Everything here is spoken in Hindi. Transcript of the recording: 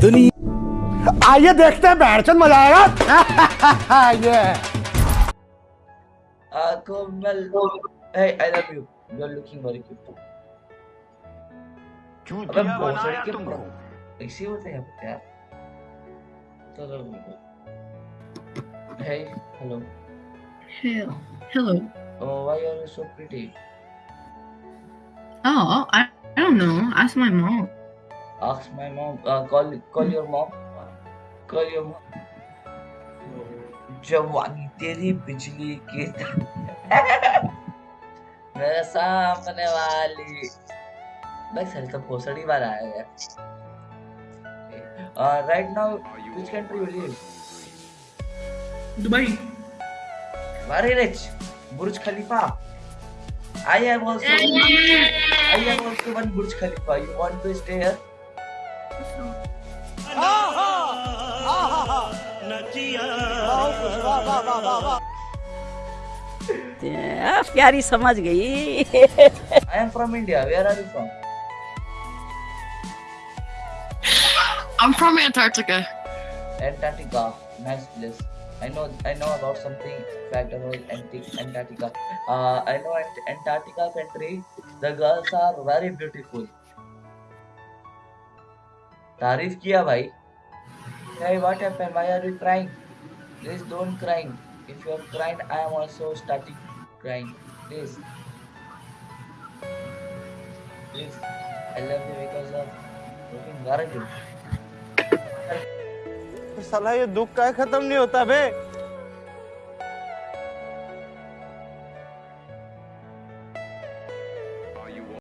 दुनिया आइए देखते हैं बैठचंद मज़ा आएगा ये कोमल hey i love you you're looking very cute अबे भोसड़ी के प्रो ऐसे होते हैं यार hey hello Hell. Hello. oh why are you so pretty Oh, I, I don't know. Ask my mom. ask my mom uh, call call your mom call your mom जवानी तेरी बिजली के मेरे सामने वाली सर तो भोसड़ी वाला है यार uh, right now which country you very rich Burj Khalifa I am also I am also one Burj Khalifa you want to stay here आ, प्यारी समझ गई I am from India where are you from I'm from Antarctica. Antarctica, nice place. I know I know about something fact about Anti- Antarctica. Uh, I know Ant- Antarctica country. The girls are very beautiful. तारीफ किया भाई. Hey, what happened? Why are you crying? Please don't crying. If you are crying, I am also starting crying. Please. Please. I love you because of looking very good. साला ये दुख का खत्म नहीं होता बे।